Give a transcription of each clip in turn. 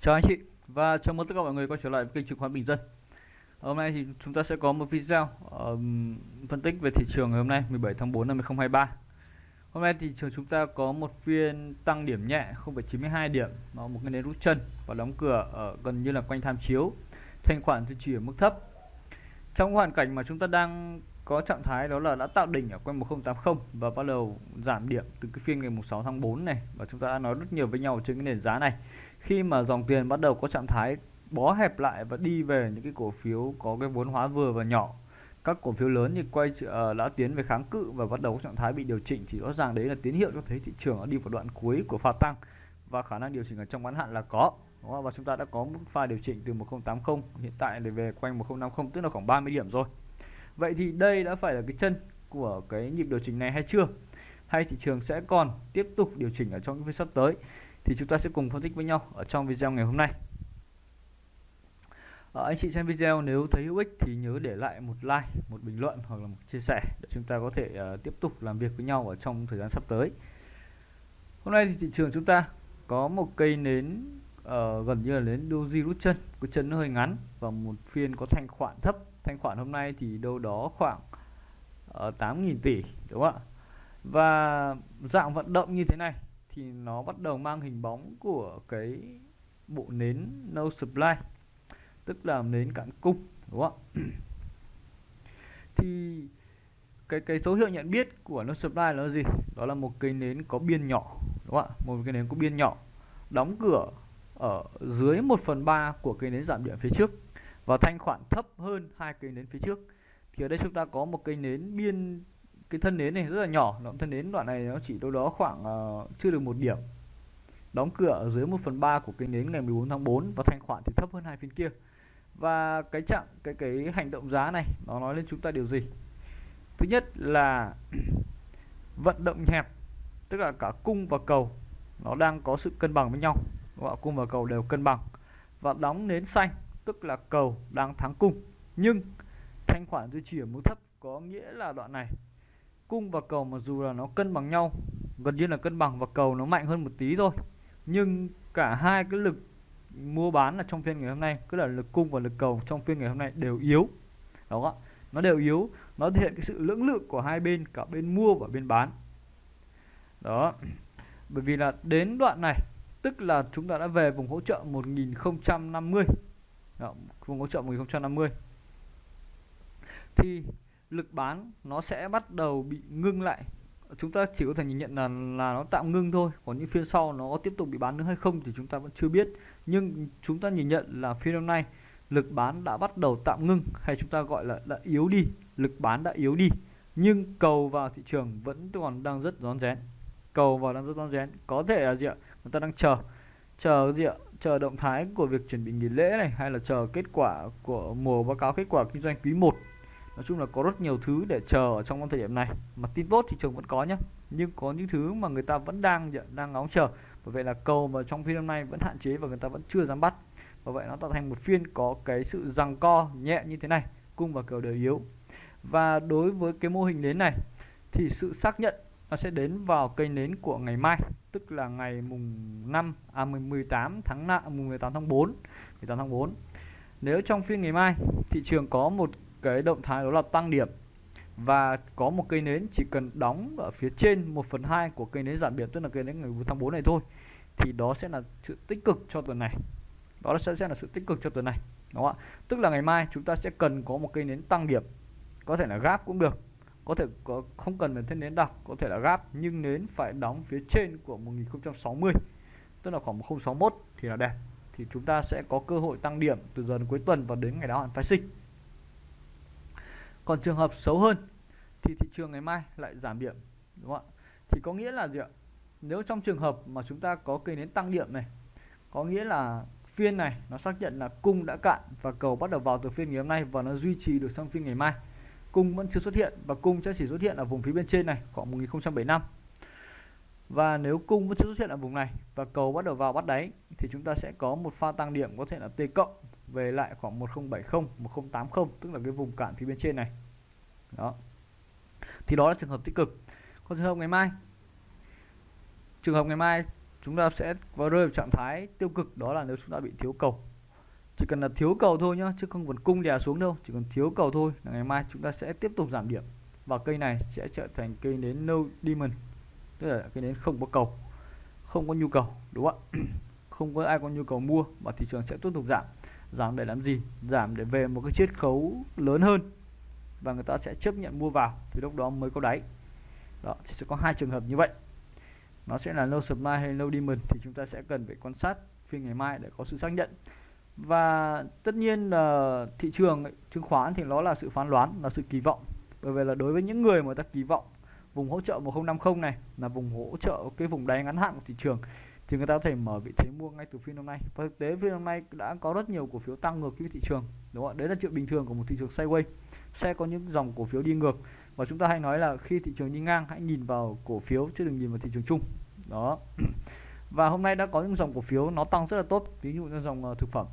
Chào anh chị và chào mừng tất cả mọi người quay trở lại với kênh chứng khoán Bình Dân. Hôm nay thì chúng ta sẽ có một video um, phân tích về thị trường ngày hôm nay 17 tháng 4 năm 2023. Hôm nay thị trường chúng ta có một phiên tăng điểm nhẹ 0,92 điểm, nó một cái nến rút chân và đóng cửa ở gần như là quanh tham chiếu. Thanh khoản duy trì ở mức thấp. Trong hoàn cảnh mà chúng ta đang có trạng thái đó là đã tạo đỉnh ở quanh 1080 và bắt đầu giảm điểm từ cái phiên ngày 6 tháng 4 này và chúng ta đã nói rất nhiều với nhau trên cái nền giá này khi mà dòng tiền bắt đầu có trạng thái bó hẹp lại và đi về những cái cổ phiếu có cái vốn hóa vừa và nhỏ các cổ phiếu lớn thì quay uh, đã tiến về kháng cự và bắt đầu có trạng thái bị điều chỉnh thì rõ ràng đấy là tín hiệu cho thấy thị trường đã đi vào đoạn cuối của pha tăng và khả năng điều chỉnh ở trong ngắn hạn là có và chúng ta đã có mức pha điều chỉnh từ 1080 hiện tại để về quanh 1050 tức là khoảng 30 điểm rồi. Vậy thì đây đã phải là cái chân của cái nhịp điều chỉnh này hay chưa? Hay thị trường sẽ còn tiếp tục điều chỉnh ở trong những phiên sắp tới? Thì chúng ta sẽ cùng phân tích với nhau ở trong video ngày hôm nay. À, anh chị xem video nếu thấy hữu ích thì nhớ để lại một like một bình luận hoặc là một chia sẻ để chúng ta có thể uh, tiếp tục làm việc với nhau ở trong thời gian sắp tới. Hôm nay thì thị trường chúng ta có một cây nến uh, gần như là nến doji rút chân cái chân nó hơi ngắn và một phiên có thanh khoản thấp. Thanh khoản hôm nay thì đâu đó khoảng uh, 8.000 tỷ đúng không ạ? Và dạng vận động như thế này thì nó bắt đầu mang hình bóng của cái bộ nến no supply, tức là nến cạn cung, đúng không ạ? Thì cái cái số hiệu nhận biết của no supply là gì? Đó là một cây nến có biên nhỏ, đúng không ạ? Một cây nến có biên nhỏ, đóng cửa ở dưới 1 phần 3 của cây nến giảm điểm phía trước và thanh khoản thấp hơn hai cây nến phía trước. Thì ở đây chúng ta có một cây nến biên cái thân nến này rất là nhỏ. Đoạn thân nến đoạn này nó chỉ đâu đó khoảng uh, chưa được một điểm. Đóng cửa ở dưới 1 phần 3 của cái nến ngày 14 tháng 4 và thanh khoản thì thấp hơn hai phiên kia. Và cái chặng cái cái hành động giá này nó nói lên chúng ta điều gì? Thứ nhất là vận động hẹp tức là cả cung và cầu nó đang có sự cân bằng với nhau. Gọi cung và cầu đều cân bằng. Và đóng nến xanh tức là cầu đang thắng cung. Nhưng thanh khoản duy trì ở mức thấp có nghĩa là đoạn này cung và cầu mặc dù là nó cân bằng nhau gần như là cân bằng và cầu nó mạnh hơn một tí thôi. Nhưng cả hai cái lực mua bán là trong phiên ngày hôm nay cứ là lực cung và lực cầu trong phiên ngày hôm nay đều yếu. Đó nó đều yếu nó thể hiện cái sự lưỡng lự của hai bên cả bên mua và bên bán. Đó bởi vì là đến đoạn này tức là chúng ta đã về vùng hỗ trợ 1050 đó, vùng hỗ trợ 1050 thì lực bán nó sẽ bắt đầu bị ngưng lại. Chúng ta chỉ có thể nhìn nhận là là nó tạm ngưng thôi, còn những phiên sau nó có tiếp tục bị bán nữa hay không thì chúng ta vẫn chưa biết. Nhưng chúng ta nhìn nhận là phiên hôm nay lực bán đã bắt đầu tạm ngưng, hay chúng ta gọi là đã yếu đi, lực bán đã yếu đi. Nhưng cầu vào thị trường vẫn còn đang rất rón rén. Cầu vào đang rất rón rén. Có thể là gì ạ? Người ta đang chờ. Chờ gì ạ? Chờ động thái của việc chuẩn bị nghỉ lễ này, hay là chờ kết quả của mùa báo cáo kết quả kinh doanh quý 1 nói chung là có rất nhiều thứ để chờ ở trong thời điểm này. Mà tin tốt thị trường vẫn có nhé nhưng có những thứ mà người ta vẫn đang đang ngóng chờ. Bởi vậy là cầu mà trong phiên hôm nay vẫn hạn chế và người ta vẫn chưa dám bắt. Và vậy nó tạo thành một phiên có cái sự rằng co nhẹ như thế này, cung và cầu đều yếu. Và đối với cái mô hình nến này, thì sự xác nhận nó sẽ đến vào cây nến của ngày mai, tức là ngày mùng 5 à 18 tháng 5 mùng 18 tháng 4 18 tháng 4 nếu trong phiên ngày mai, thị trường có một cái động thái đó là tăng điểm. Và có một cây nến chỉ cần đóng ở phía trên 1 phần 2 của cây nến giảm điểm tức là cây nến ngày 4 tháng 4 này thôi thì đó sẽ là sự tích cực cho tuần này. Đó sẽ, sẽ là sự tích cực cho tuần này đúng không ạ? Tức là ngày mai chúng ta sẽ cần có một cây nến tăng điểm. Có thể là gáp cũng được có thể có không cần phải thêm nến đọc có thể là gáp nhưng nến phải đóng phía trên của 1060 tức là khoảng 1061 thì là đẹp. Thì chúng ta sẽ có cơ hội tăng điểm từ giờ đến cuối tuần và đến ngày đáo hạn phái sinh còn trường hợp xấu hơn thì thị trường ngày mai lại giảm điểm, đúng không ạ? Thì có nghĩa là gì ạ? Nếu trong trường hợp mà chúng ta có cây nến tăng điểm này, có nghĩa là phiên này nó xác nhận là cung đã cạn và cầu bắt đầu vào từ phiên ngày hôm nay và nó duy trì được sang phiên ngày mai, cung vẫn chưa xuất hiện và cung sẽ chỉ xuất hiện ở vùng phía bên trên này khoảng 1075 và nếu cung vẫn chưa xuất hiện ở vùng này và cầu bắt đầu vào bắt đáy thì chúng ta sẽ có một pha tăng điểm có thể là T cộng về lại khoảng 1070 1080 tức là cái vùng cản phía bên trên này. Đó. Thì đó là trường hợp tích cực. Còn trường hợp ngày mai? Trường hợp ngày mai chúng ta sẽ vào rơi vào trạng thái tiêu cực, đó là nếu chúng ta bị thiếu cầu. Chỉ cần là thiếu cầu thôi nhá, chứ không cần cung đè xuống đâu, chỉ cần thiếu cầu thôi là ngày mai chúng ta sẽ tiếp tục giảm điểm và cây này sẽ trở thành cây nến no demon tức là cây nến không có cầu, không có nhu cầu, đúng không ạ? Không có ai có nhu cầu mua và thị trường sẽ tiếp tục giảm giảm để làm gì? Giảm để về một cái chiết khấu lớn hơn. Và người ta sẽ chấp nhận mua vào. Thì lúc đó mới có đáy. Đó, thì sẽ có hai trường hợp như vậy. Nó sẽ là low supply hay low demand thì chúng ta sẽ cần phải quan sát phiên ngày mai để có sự xác nhận. Và tất nhiên là thị trường chứng khoán thì nó là sự phán đoán, là sự kỳ vọng. Bởi vì là đối với những người mà ta kỳ vọng vùng hỗ trợ 1050 này là vùng hỗ trợ cái vùng đáy ngắn hạn của thị trường thì người ta có thể mở vị thế mua ngay từ phiên hôm nay. Và thực tế phiên hôm nay đã có rất nhiều cổ phiếu tăng ngược với thị trường, đúng không ạ? Đấy là chuyện bình thường của một thị trường sideways. Sẽ có những dòng cổ phiếu đi ngược. Và chúng ta hay nói là khi thị trường đi ngang, hãy nhìn vào cổ phiếu chứ đừng nhìn vào thị trường chung. Đó. Và hôm nay đã có những dòng cổ phiếu nó tăng rất là tốt, ví dụ như dòng ờ, thực phẩm.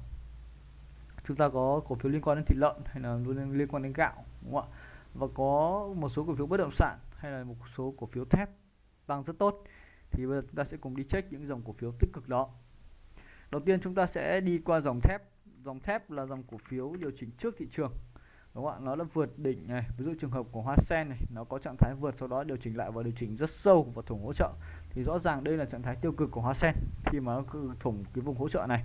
Chúng ta có cổ phiếu liên quan đến thịt lợn hay là liên quan đến gạo, đúng không ạ? Và có một số cổ phiếu bất động sản hay là một số cổ phiếu thép tăng rất tốt thì bây giờ chúng ta sẽ cùng đi check những dòng cổ phiếu tích cực đó. Đầu tiên chúng ta sẽ đi qua dòng thép. Dòng thép là dòng cổ phiếu điều chỉnh trước thị trường, đúng không ạ? Nó đã vượt đỉnh này. Ví dụ trường hợp của hoa sen này, nó có trạng thái vượt, sau đó điều chỉnh lại và điều chỉnh rất sâu và thủng hỗ trợ. Thì rõ ràng đây là trạng thái tiêu cực của hoa sen khi mà nó thủng cái vùng hỗ trợ này.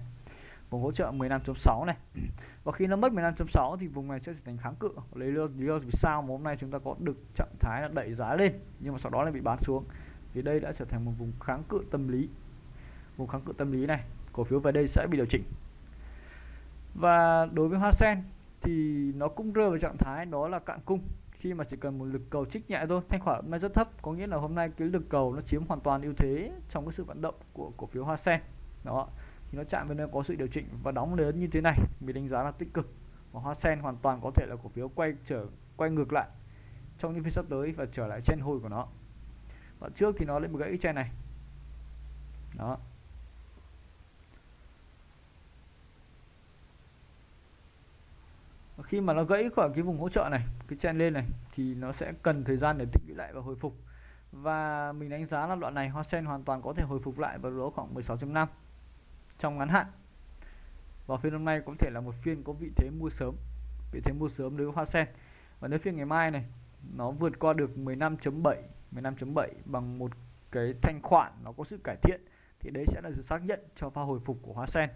Vùng hỗ trợ 15.6 này. Và khi nó mất 15.6 thì vùng này sẽ trở thành kháng cự. Lấy lý do vì sao mà hôm nay chúng ta có được trạng thái là đẩy giá lên, nhưng mà sau đó lại bị bán xuống thì đây đã trở thành một vùng kháng cự tâm lý. Vùng kháng cự tâm lý này, cổ phiếu về đây sẽ bị điều chỉnh. Và đối với hoa sen thì nó cũng rơi vào trạng thái đó là cạn cung. Khi mà chỉ cần một lực cầu trích nhẹ thôi, thanh khoản hôm nay rất thấp. Có nghĩa là hôm nay cái lực cầu nó chiếm hoàn toàn ưu thế trong cái sự vận động của cổ phiếu hoa sen. Đó, thì nó chạm vào nơi có sự điều chỉnh và đóng lớn như thế này. Mình đánh giá là tích cực. Và hoa sen hoàn toàn có thể là cổ phiếu quay trở, quay ngược lại trong những phiên sắp tới và trở lại trên hồi của nó và trước thì nó lên một gãy trên này. Đó. Và khi mà nó gãy khỏi cái vùng hỗ trợ này, cái chen lên này, thì nó sẽ cần thời gian để tích lũy lại và hồi phục. Và mình đánh giá là đoạn này hoa sen hoàn toàn có thể hồi phục lại vào lỗ khoảng 16.5 trong ngắn hạn. Và phiên hôm nay có thể là một phiên có vị thế mua sớm, vị thế mua sớm đối với hoa sen. Và nếu phiên ngày mai này, nó vượt qua được 15.7 15.7 bằng một cái thanh khoản nó có sự cải thiện thì đấy sẽ là sự xác nhận cho pha hồi phục của hoa sen.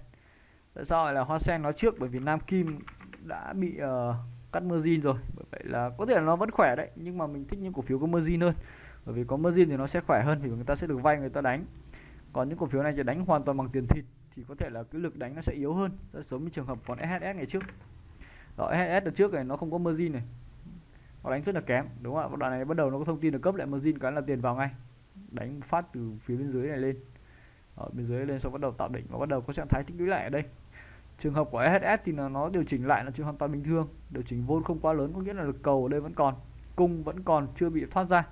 Tại sao lại là hoa sen Nó trước? Bởi vì nam kim đã bị uh, cắt margin rồi. Bởi vậy là có thể là nó vẫn khỏe đấy nhưng mà mình thích những cổ phiếu có margin hơn. Bởi vì có margin thì nó sẽ khỏe hơn vì người ta sẽ được vay người ta đánh. Còn những cổ phiếu này thì đánh hoàn toàn bằng tiền thịt thì có thể là cái lực đánh nó sẽ yếu hơn. Rất giống như trường hợp còn SHS ngày trước. Đó SHS đợt trước này nó không có margin này họ đánh rất là kém, đúng không ạ? Đoạn này bắt đầu nó có thông tin được cấp lại margin cái là tiền vào ngay. Đánh phát từ phía bên dưới này lên. Ở bên dưới lên sau bắt đầu tạo đỉnh và bắt đầu có trạng thái tích lũy lại ở đây. Trường hợp của SHS thì là nó điều chỉnh lại là chuyện hoàn toàn bình thường. Điều chỉnh vốn không quá lớn, có nghĩa là lực cầu ở đây vẫn còn, cung vẫn còn, chưa bị thoát ra.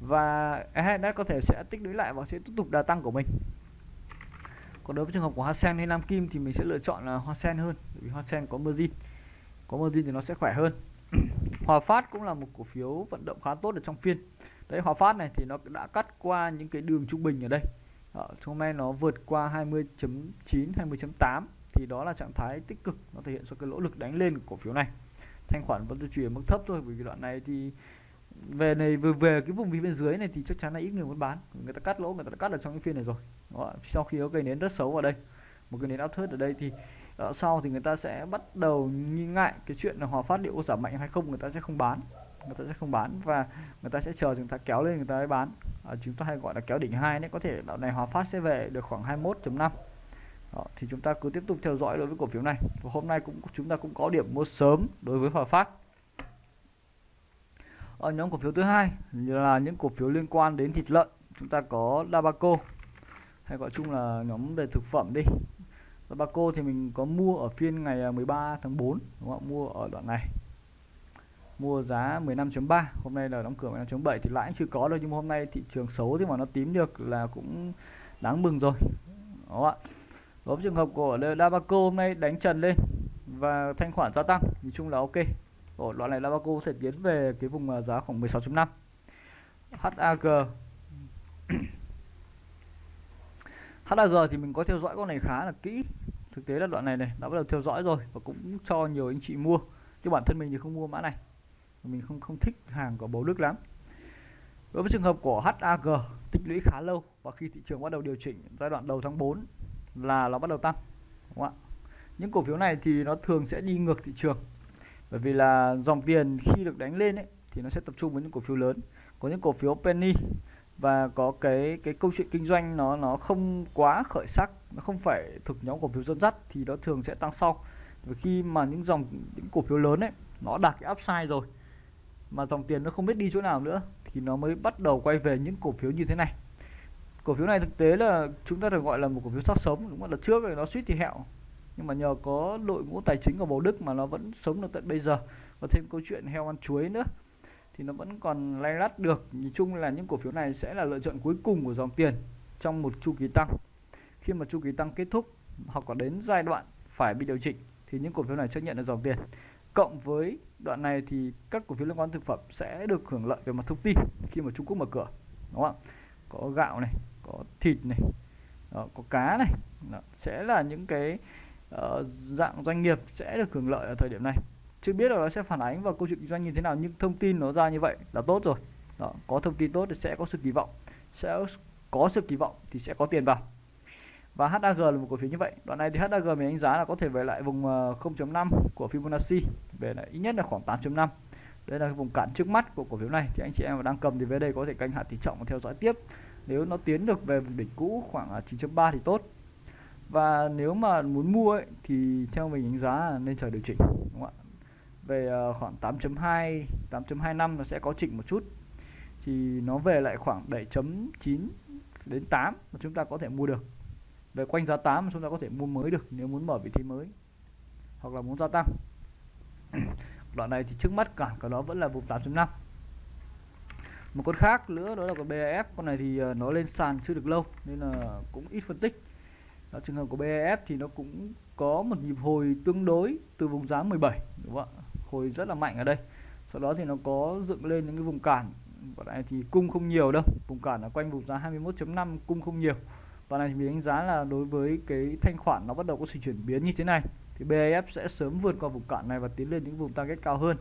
Và SHS có thể sẽ tích lũy lại và sẽ tiếp tục đà tăng của mình. Còn đối với trường hợp của hoa sen hay nam kim thì mình sẽ lựa chọn là hoa sen hơn vì hoa sen có margin. Có margin thì nó sẽ khỏe hơn hòa phát cũng là một cổ phiếu vận động khá tốt ở trong phiên. Đấy hòa phát này thì nó đã cắt qua những cái đường trung bình ở đây. Ở hôm nay nó vượt qua 20.9 20.8 thì đó là trạng thái tích cực nó thể hiện cho cái lỗ lực đánh lên của cổ phiếu này. Thanh khoản vẫn duy trì ở mức thấp thôi bởi vì đoạn này thì về này về về cái vùng bên dưới này thì chắc chắn là ít người muốn bán. Người ta cắt lỗ người ta đã cắt ở trong cái phiên này rồi. Đó, sau khi có cây nến rất xấu ở đây một cái nến áp thớt ở đây thì đó, sau thì người ta sẽ bắt đầu nghi ngại cái chuyện là hòa phát liệu có giảm mạnh hay không người ta sẽ không bán. Người ta sẽ không bán và người ta sẽ chờ chúng ta kéo lên người ta mới bán. À, chúng ta hay gọi là kéo đỉnh hai đấy có thể đoạn này hòa phát sẽ về được khoảng 21.5 đó, thì chúng ta cứ tiếp tục theo dõi đối với cổ phiếu này. Và hôm nay cũng chúng ta cũng có điểm mua sớm đối với hòa phát. Ở nhóm cổ phiếu thứ hai là những cổ phiếu liên quan đến thịt lợn. Chúng ta có Dabaco hay gọi chung là nhóm về thực phẩm đi. Dabaco thì mình có mua ở phiên ngày à, 13 tháng 4 đúng không? mua ở đoạn này. Mua giá 15.3 hôm nay là đóng cửa 15.7 thì lãi chưa có đâu, nhưng mà hôm nay thị trường xấu thì mà nó tím được là cũng đáng mừng rồi đó ạ? Với trường hợp của Dabaco hôm nay đánh trần lên và thanh khoản gia tăng, nhìn chung là ok. Ở đoạn này Dabaco sẽ tiến về cái vùng à, giá khoảng 16.5 HAG HAG thì mình có theo dõi con này khá là kỹ. Thực tế là đoạn này này đã bắt đầu theo dõi rồi và cũng cho nhiều anh chị mua. Chứ bản thân mình thì không mua mã này. Mình không không thích hàng của bầu đức lắm. Đối với trường hợp của HAG tích lũy khá lâu và khi thị trường bắt đầu điều chỉnh giai đoạn đầu tháng 4 là nó bắt đầu tăng đúng không ạ? Những cổ phiếu này thì nó thường sẽ đi ngược thị trường. Bởi vì là dòng tiền khi được đánh lên ấy, thì nó sẽ tập trung với những cổ phiếu lớn. Có những cổ phiếu penny và có cái cái câu chuyện kinh doanh nó nó không quá khởi sắc, nó không phải thuộc nhóm cổ phiếu dẫn dắt thì nó thường sẽ tăng sau. Và khi mà những dòng, những cổ phiếu lớn ấy, nó đạt cái upside rồi, mà dòng tiền nó không biết đi chỗ nào nữa, thì nó mới bắt đầu quay về những cổ phiếu như thế này. Cổ phiếu này thực tế là chúng ta được gọi là một cổ phiếu sát sống, đúng không là trước thì nó suýt thì hẹo. Nhưng mà nhờ có đội ngũ tài chính của bầu đức mà nó vẫn sống được tận bây giờ. Và thêm câu chuyện heo ăn chuối nữa thì nó vẫn còn lay lắt được. Nhìn chung là những cổ phiếu này sẽ là lựa chọn cuối cùng của dòng tiền trong một chu kỳ tăng. Khi mà chu kỳ tăng kết thúc hoặc có đến giai đoạn phải bị điều chỉnh thì những cổ phiếu này chấp nhận được dòng tiền. Cộng với đoạn này thì các cổ phiếu liên quan thực phẩm sẽ được hưởng lợi về mặt thông tin khi mà Trung Quốc mở cửa đúng không có gạo này có thịt này đó, có cá này đó, sẽ là những cái uh, dạng doanh nghiệp sẽ được hưởng lợi ở thời điểm này chưa biết là nó sẽ phản ánh vào câu chuyện kinh doanh như thế nào nhưng thông tin nó ra như vậy là tốt rồi. Đó, có thông tin tốt thì sẽ có sự kỳ vọng sẽ có sự kỳ vọng thì sẽ có tiền vào. Và HAG là một cổ phiếu như vậy. Đoạn này thì HAG mình đánh giá là có thể về lại vùng ờ, 0.5 của Fibonacci về lại ít nhất là khoảng 8.5 đây là vùng cản trước mắt của cổ phiếu này. Thì anh chị em mà đang cầm thì về đây có thể canh hạ tỷ trọng và theo dõi tiếp. Nếu nó tiến được về vùng đỉnh cũ khoảng ờ, 9.3 thì tốt. Và nếu mà muốn mua ấy, thì theo mình đánh giá là nên chờ điều chỉnh về ờ, khoảng 8.2 8.25 nó sẽ có chỉnh một chút. Thì nó về lại khoảng 7.9 đến 8 mà chúng ta có thể mua được. Về quanh giá 8 chúng ta có thể mua mới được nếu muốn mở vị thế mới hoặc là muốn gia tăng. Đoạn này thì trước mắt cả cả nó vẫn là vùng 8.5 một con khác nữa đó là con BAF con này thì ờ, nó lên sàn chưa được lâu nên là cũng ít phân tích. Đó, trường hợp của BAF thì nó cũng có một nhịp hồi tương đối từ vùng giá 17 đúng không ạ? Hồi rất là mạnh ở đây. Sau đó thì nó có dựng lên những cái vùng cản. Và này thì cung không nhiều đâu. Vùng cản ở quanh vùng giá 21.5 cung không nhiều. Và này thì mình đánh giá là đối với cái thanh khoản nó bắt đầu có sự chuyển biến như thế này, thì BAF sẽ sớm vượt qua vùng cản này và tiến lên những vùng target cao hơn.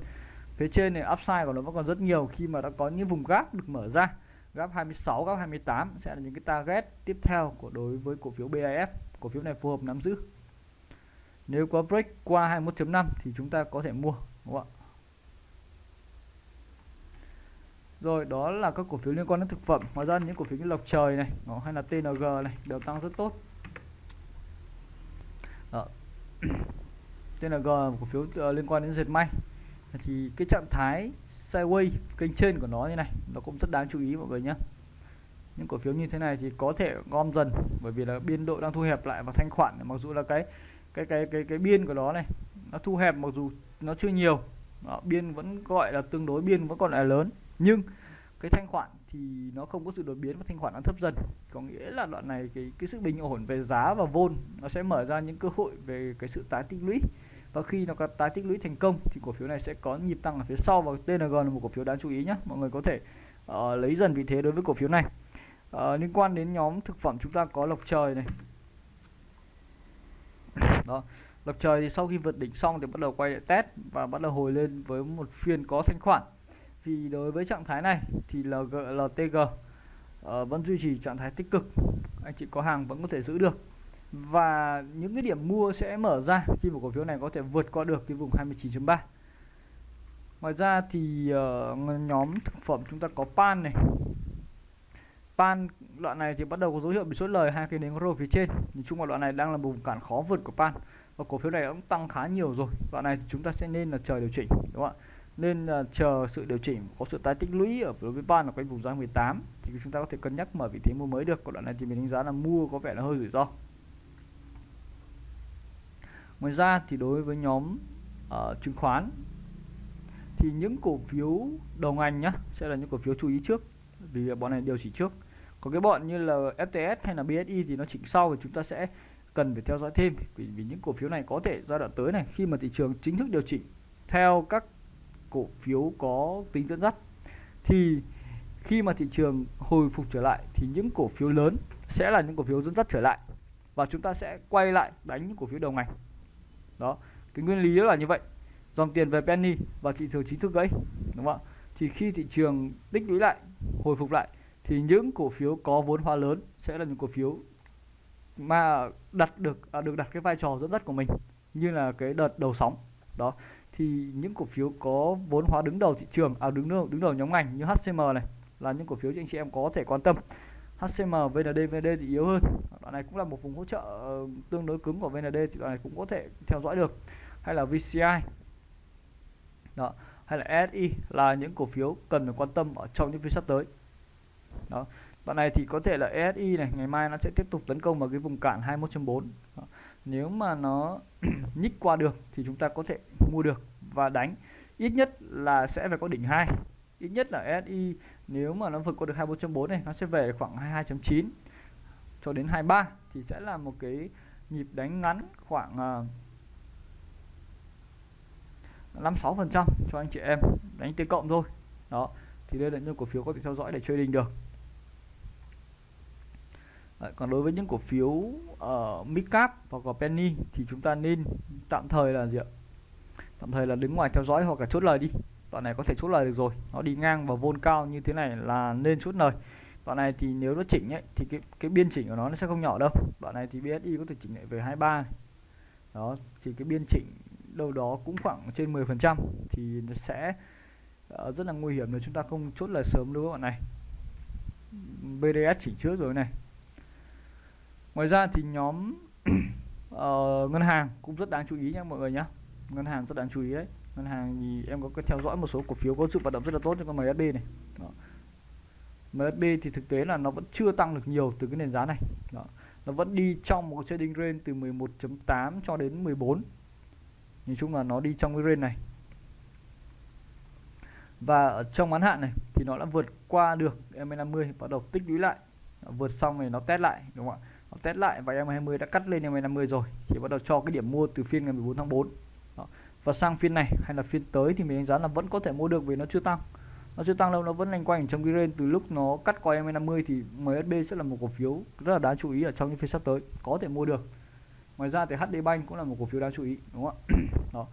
Phía trên này upside của nó vẫn còn rất nhiều khi mà đã có những vùng gap được mở ra. Gap 26 gap 28 sẽ là những cái target tiếp theo của đối với cổ phiếu BAF cổ phiếu này phù hợp nắm giữ. Nếu có break qua 21.5 thì chúng ta có thể mua đúng không ạ? Rồi đó là các cổ phiếu liên quan đến thực phẩm. Ngoài ra những cổ phiếu như lộc trời này đó, hay là TNG này đều tăng rất tốt. Đó. TNG là cổ phiếu uh, liên quan đến dệt may. Thì cái trạng thái sideways kênh trên của nó như này nó cũng rất đáng chú ý mọi người nhé. Những cổ phiếu như thế này thì có thể gom dần bởi vì là biên độ đang thu hẹp lại và thanh khoản mặc dù là cái cái cái cái cái biên của nó này nó thu hẹp mặc dù nó chưa nhiều. Đó, biên vẫn gọi là tương đối biên vẫn còn là lớn. Nhưng cái thanh khoản thì nó không có sự đột biến và thanh khoản nó thấp dần. Có nghĩa là đoạn này cái cái sự bình ổn về giá và vôn nó sẽ mở ra những cơ hội về cái sự tái tích lũy. Và khi nó có tái tích lũy thành công thì cổ phiếu này sẽ có nhịp tăng ở phía sau và TNG là một cổ phiếu đáng chú ý nhé mọi người có thể uh, lấy dần vị thế đối với cổ phiếu này. Uh, liên quan đến nhóm thực phẩm chúng ta có lộc trời này. Đó. Lập trời thì sau khi vượt đỉnh xong thì bắt đầu quay lại test và bắt đầu hồi lên với một phiên có thanh khoản. Vì đối với trạng thái này thì LG, LTG uh, ờ, vẫn duy trì trạng thái tích cực. Anh chị có hàng vẫn có thể giữ được. Và những cái điểm mua sẽ mở ra khi một cổ phiếu này có thể vượt qua được cái vùng 29.3 ngoài ra thì uh, nhóm thực phẩm chúng ta có pan này. Pan đoạn này thì bắt đầu có dấu hiệu bị sốt lời hai cái nến rô phía trên. Nhìn chung là đoạn này đang là vùng cản khó vượt của pan và cổ phiếu này cũng tăng khá nhiều rồi. Đoạn này chúng ta sẽ nên là chờ điều chỉnh đúng không ạ? Nên là chờ sự điều chỉnh có sự tái tích lũy ở đối với ban là quanh vùng giá 18 thì chúng ta có thể cân nhắc mở vị thế mua mới được. Còn đoạn này thì mình đánh giá là mua có vẻ là hơi rủi ro. Ngoài ra thì đối với nhóm uh, chứng khoán thì những cổ phiếu đầu ngành nhá sẽ là những cổ phiếu chú ý trước. Vì bọn này điều chỉnh trước. Có cái bọn như là FTS hay là BSI thì nó chỉnh sau thì chúng ta sẽ cần phải theo dõi thêm vì, vì những cổ phiếu này có thể giai đoạn tới này khi mà thị trường chính thức điều chỉnh theo các cổ phiếu có tính dẫn dắt thì khi mà thị trường hồi phục trở lại thì những cổ phiếu lớn sẽ là những cổ phiếu dẫn dắt trở lại và chúng ta sẽ quay lại đánh những cổ phiếu đầu ngành. Đó cái nguyên lý là như vậy. Dòng tiền về penny và thị trường chính thức gãy đúng không ạ? Thì khi thị trường tích lũy lại hồi phục lại thì những cổ phiếu có vốn hóa lớn sẽ là những cổ phiếu mà đặt được à, được đặt cái vai trò dẫn dắt của mình như là cái đợt đầu sóng. Đó thì những cổ phiếu có vốn hóa đứng đầu thị trường à đứng đầu đứng đầu nhóm ngành như HCM này là những cổ phiếu cho anh chị em có thể quan tâm. HCM VND VND thì yếu hơn. Đoạn này cũng là một vùng hỗ trợ ờ, tương đối cứng của VND thì đoạn này cũng có thể theo dõi được. Hay là VCI đó hay là SI là những cổ phiếu cần phải quan tâm ở trong những phiên sắp tới. Đó đoạn này thì có thể là ESI này ngày mai nó sẽ tiếp tục tấn công vào cái vùng cản 21.4 nếu mà nó nhích qua được thì chúng ta có thể mua được và đánh. Ít nhất là sẽ phải có đỉnh 2 ít nhất là SI nếu mà nó vượt qua được 24.4 này nó sẽ về khoảng 22.9 cho đến 23 thì sẽ là một cái nhịp đánh ngắn khoảng à, uh, 56 phần trăm cho anh chị em đánh tiêu cộng thôi. Đó. Thì đây là những cổ phiếu có thể theo dõi để chơi đình được. Đấy, còn đối với những cổ phiếu ở uh, midcap hoặc là penny thì chúng ta nên tạm thời là gì ạ? Tạm thời là đứng ngoài theo dõi hoặc là chốt lời đi. Đoạn này có thể chốt lời được rồi. Nó đi ngang và vôn cao như thế này là nên chốt lời. Đoạn này thì nếu nó chỉnh ấy thì cái cái biên chỉnh của nó nó sẽ không nhỏ đâu. Đoạn này thì BSI có thể chỉnh lại về 23 này. đó thì cái biên chỉnh đâu đó cũng khoảng trên 10 phần trăm thì nó sẽ uh, rất là nguy hiểm nếu chúng ta không chốt lời sớm đối với bạn này BDS chỉnh trước rồi này ngoài ra thì nhóm uh, ngân hàng cũng rất đáng chú ý nha mọi người nhé ngân hàng rất đáng chú ý đấy. Ngân hàng thì em có theo dõi một số cổ phiếu có sự hoạt động rất là tốt cho con MSB này. Đó. MSB thì thực tế là nó vẫn chưa tăng được nhiều từ cái nền giá này. Đó. nó vẫn đi trong một cái trading range từ 11.8 cho đến 14 nhìn chung là nó đi trong cái range này. Và ở trong ngắn hạn này thì nó đã vượt qua được MA50 bắt đầu tích lũy lại. Vượt xong thì nó test lại đúng không ạ? Nó test lại và em 20 đã cắt lên em 50 rồi. Thì bắt đầu cho cái điểm mua từ phiên ngày 14 tháng 4 Đó. và sang phiên này hay là phiên tới thì mình đánh giá là vẫn có thể mua được vì nó chưa tăng. Nó chưa tăng đâu, nó vẫn lanh quanh trong cái range từ lúc nó cắt coi em 50 thì MSB sẽ là một cổ phiếu rất là đáng chú ý ở trong những phiên sắp tới. Có thể mua được. Ngoài ra thì HD Bank cũng là một cổ phiếu đáng chú ý, đúng không ạ? Đó.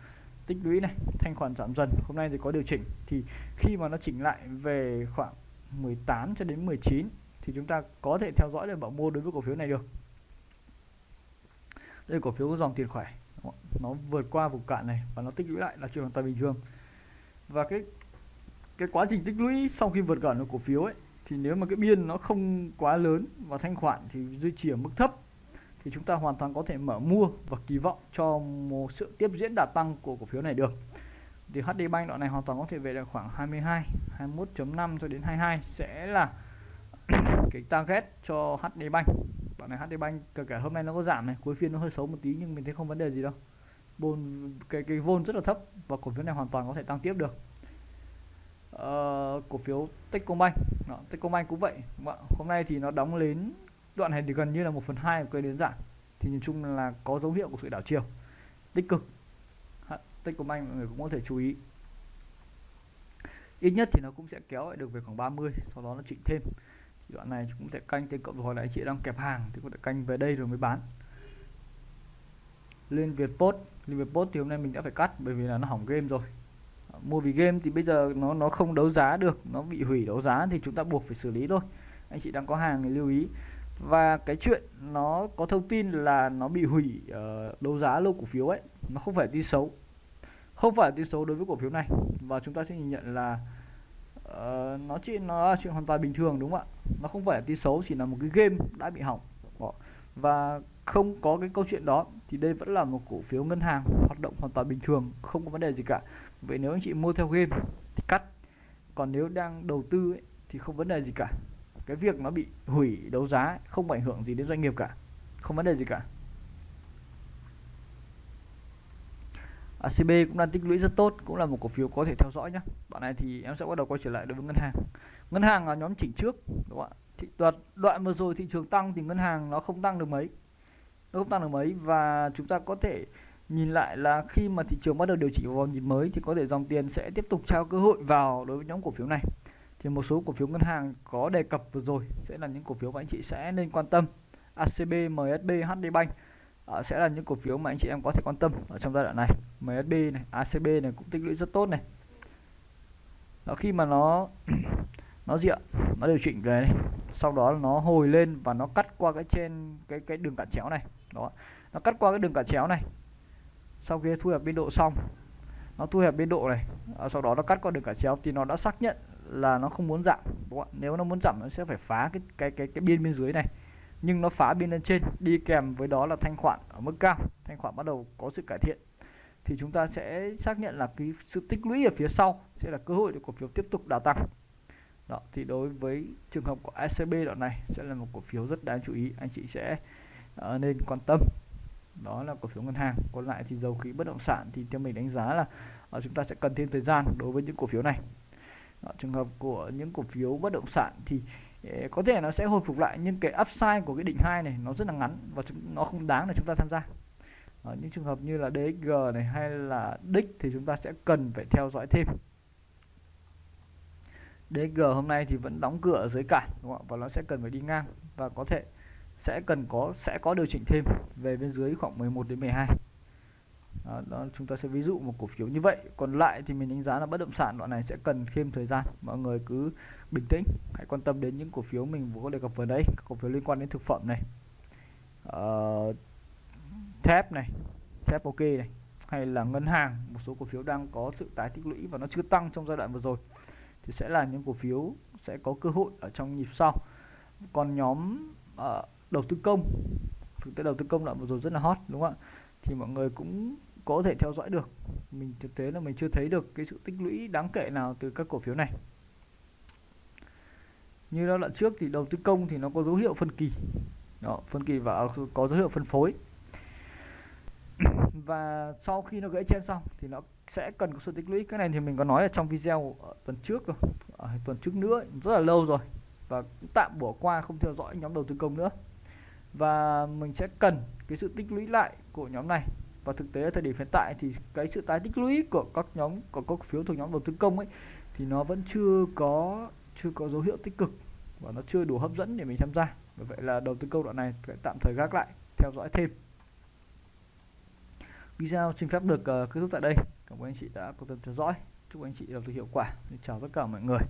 Tích lũy này, thanh khoản giảm dần. Hôm nay thì có điều chỉnh. Thì khi mà nó chỉnh lại về khoảng 18 cho đến 19 thì chúng ta có thể theo dõi để bảo mua đối với cổ phiếu này được. Đây là cổ phiếu có dòng tiền khỏe. Nó vượt qua vùng cạn này và nó tích lũy lại, là chuyện hoàn toàn bình thường. Và cái cái quá trình tích lũy sau khi vượt cản của cổ phiếu ấy, thì nếu mà cái biên nó không quá lớn và thanh khoản thì duy trì ở mức thấp, thì chúng ta hoàn toàn có thể mở mua và kỳ vọng cho một sự tiếp diễn đà tăng của cổ phiếu này được. Thì HD Bank đoạn này hoàn toàn có thể về là khoảng 22 21.5 cho đến 22 sẽ là cái target cho HD Bank. Bạn này HD Bank kể cả hôm nay nó có giảm này cuối phiên nó hơi xấu một tí nhưng mình thấy không vấn đề gì đâu. Bồn cái cái vôn rất là thấp và cổ phiếu này hoàn toàn có thể tăng tiếp được. Uh, cổ phiếu Techcombank. Đó, Techcombank cũng vậy. Vâng, hôm nay thì nó đóng lên đoạn này thì gần như là một phần hai của cây đến giảm. Thì nhìn chung là có dấu hiệu của sự đảo chiều. Tích cực. Techcombank mọi người cũng có thể chú ý. Ít nhất thì nó cũng sẽ kéo lại được về khoảng 30 sau đó nó chỉnh thêm đoạn này cũng thể canh thêm cộng rồi lại chị đang kẹp hàng thì có thể canh về đây rồi mới bán. Lên Việt Post, lên Việt Post thì hôm nay mình đã phải cắt bởi vì là nó hỏng game rồi. Mua vì game thì bây giờ nó nó không đấu giá được nó bị hủy đấu giá thì chúng ta buộc phải xử lý thôi. Anh chị đang có hàng thì lưu ý. Và cái chuyện nó có thông tin là nó bị hủy uh, đấu giá lô cổ phiếu ấy nó không phải tin xấu. Không phải tin xấu đối với cổ phiếu này. Và chúng ta sẽ nhìn nhận là uh, nó chỉ nó chuyện hoàn toàn bình thường đúng không ạ? Nó không phải là tin xấu chỉ là một cái game đã bị hỏng. Ờ, và không có cái câu chuyện đó thì đây vẫn là một cổ phiếu ngân hàng hoạt động hoàn toàn bình thường không có vấn đề gì cả. Vậy nếu anh chị mua theo game thì cắt còn nếu đang đầu tư ấy, thì không vấn đề gì cả. Cái việc nó bị hủy đấu giá không ảnh hưởng gì đến doanh nghiệp cả không vấn đề gì cả. ACB cũng đang tích lũy rất tốt cũng là một cổ phiếu có thể theo dõi nhé đoạn này thì em sẽ bắt đầu quay trở lại đối với ngân hàng. Ngân hàng là nhóm chỉnh trước đúng không ạ? Thị đoạn đoạn vừa rồi thị trường tăng thì ngân hàng nó không tăng được mấy. Nó không tăng được mấy và chúng ta có thể nhìn lại là khi mà thị trường bắt đầu điều chỉnh vào nhịp mới thì có thể dòng tiền sẽ tiếp tục trao cơ hội vào đối với nhóm cổ phiếu này. Thì một số cổ phiếu ngân hàng có đề cập vừa rồi sẽ là những cổ phiếu mà anh chị sẽ nên quan tâm. ACB, MSB, HD Bank uh, sẽ là những cổ phiếu mà anh chị em có thể quan tâm ở trong giai đoạn này. MSB này, ACB này cũng tích lũy rất tốt này. Đó khi mà nó nó diện nó điều chỉnh về này sau đó nó hồi lên và nó cắt qua cái trên cái cái đường cản chéo này. Đó nó cắt qua cái đường cản chéo này. Sau khi thu hẹp biên độ xong nó thu hẹp biên độ này à, sau đó nó cắt qua đường cản chéo thì nó đã xác nhận là nó không muốn giảm. Đúng không? nếu nó muốn giảm nó sẽ phải phá cái cái cái cái biên bên dưới này nhưng nó phá biên lên trên đi kèm với đó là thanh khoản ở mức cao. Thanh khoản bắt đầu có sự cải thiện. Thì chúng ta sẽ xác nhận là cái sự tích lũy ở phía sau sẽ là cơ hội để cổ phiếu tiếp tục đà tăng. Đó thì đối với trường hợp của ECB đoạn này sẽ là một cổ phiếu rất đáng chú ý. Anh chị sẽ uh, nên quan tâm. Đó là cổ phiếu ngân hàng. Còn lại thì dầu khí bất động sản thì theo mình đánh giá là uh, chúng ta sẽ cần thêm thời gian đối với những cổ phiếu này. Đó, trường hợp của những cổ phiếu bất động sản thì uh, có thể nó sẽ hồi phục lại, nhưng cái upside của cái đỉnh hai này nó rất là ngắn và nó không đáng để chúng ta tham gia. Ở những trường hợp như là DXG này hay là DIC thì chúng ta sẽ cần phải theo dõi thêm. DG hôm nay thì vẫn đóng cửa ở dưới cản, đúng không? và nó sẽ cần phải đi ngang và có thể sẽ cần có, sẽ có điều chỉnh thêm về bên dưới khoảng 11 đến 12 đó, đó chúng ta sẽ ví dụ một cổ phiếu như vậy. Còn lại thì mình đánh giá là bất động sản đoạn này sẽ cần thêm thời gian. Mọi người cứ bình tĩnh hãy quan tâm đến những cổ phiếu mình vừa có đề cập vừa đấy cổ phiếu liên quan đến thực phẩm này. Uh, thép này thép ok này hay là ngân hàng một số cổ phiếu đang có sự tái tích lũy và nó chưa tăng trong giai đoạn vừa rồi thì sẽ là những cổ phiếu sẽ có cơ hội ở trong nhịp sau. Còn nhóm uh, đầu tư công thực tế đầu tư công đoạn vừa rồi rất là hot đúng không ạ? Thì mọi người cũng có thể theo dõi được. Mình thực tế là mình chưa thấy được cái sự tích lũy đáng kể nào từ các cổ phiếu này. Như đó đoạn trước thì đầu tư công thì nó có dấu hiệu phân kỳ. Đó, phân kỳ và có dấu hiệu phân phối. Và sau khi nó gãy trên xong thì nó sẽ cần có sự tích lũy. Cái này thì mình có nói ở trong video ở tuần trước rồi ở tuần trước nữa rất là lâu rồi. Và tạm bỏ qua không theo dõi nhóm đầu tư công nữa. Và mình sẽ cần cái sự tích lũy lại của nhóm này và thực tế ở thời điểm hiện tại thì cái sự tái tích lũy của các nhóm của các phiếu thuộc nhóm đầu tư công ấy thì nó vẫn chưa có chưa có dấu hiệu tích cực và nó chưa đủ hấp dẫn để mình tham gia. Bởi vậy là đầu tư công đoạn này phải tạm thời gác lại theo dõi thêm. Video xin phép được uh, kết thúc tại đây. Cảm ơn anh chị đã quan tâm theo dõi. Chúc anh chị đầu tư hiệu quả. Chào tất cả mọi người.